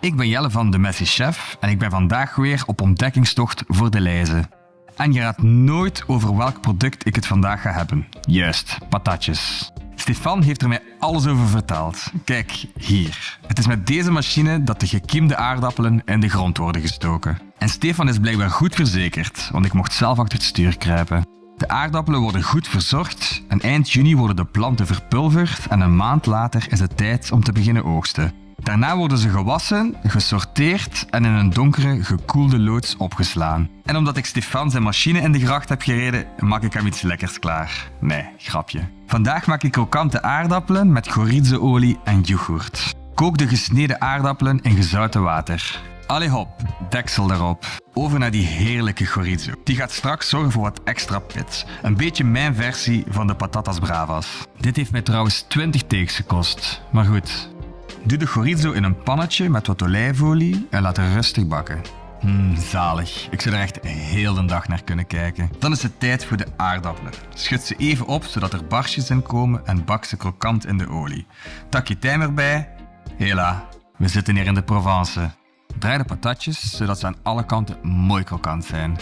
Ik ben Jelle van de Messi Chef en ik ben vandaag weer op ontdekkingstocht voor de lijzen. En je raadt nooit over welk product ik het vandaag ga hebben. Juist, patatjes. Stefan heeft er mij alles over verteld. Kijk, hier. Het is met deze machine dat de gekiemde aardappelen in de grond worden gestoken. En Stefan is blijkbaar goed verzekerd, want ik mocht zelf achter het stuur kruipen. De aardappelen worden goed verzorgd en eind juni worden de planten verpulverd en een maand later is het tijd om te beginnen oogsten. Daarna worden ze gewassen, gesorteerd en in een donkere, gekoelde loods opgeslaan. En omdat ik Stefan zijn machine in de gracht heb gereden, maak ik hem iets lekkers klaar. Nee, grapje. Vandaag maak ik krokante aardappelen met chorizo-olie en yoghurt. Kook de gesneden aardappelen in gezouten water. Allee hop, deksel erop. Over naar die heerlijke chorizo. Die gaat straks zorgen voor wat extra pit. Een beetje mijn versie van de patatas bravas. Dit heeft mij trouwens 20 takes gekost. Maar goed. Doe de chorizo in een pannetje met wat olijfolie en laat het rustig bakken. Mmm, zalig. Ik zou er echt heel de dag naar kunnen kijken. Dan is het tijd voor de aardappelen. Schud ze even op zodat er barstjes in komen en bak ze krokant in de olie. Tak je tijm erbij. Hela, we zitten hier in de Provence. Draai de patatjes zodat ze aan alle kanten mooi krokant zijn.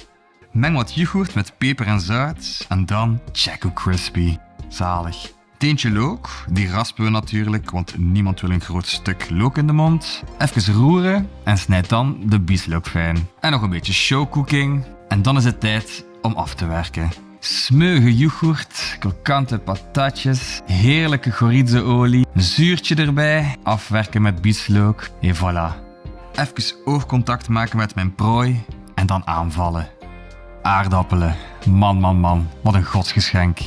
Meng wat yoghurt met peper en zout en dan Chaco Crispy. Zalig. Teentje look, die raspen we natuurlijk, want niemand wil een groot stuk look in de mond. Even roeren en snijd dan de bieslook fijn. En nog een beetje showcooking. En dan is het tijd om af te werken. Smeuige yoghurt, krokante patatjes, heerlijke chorizo-olie, zuurtje erbij, afwerken met bieslook en voilà. Even oogcontact maken met mijn prooi en dan aanvallen. Aardappelen, man man man, wat een godsgeschenk.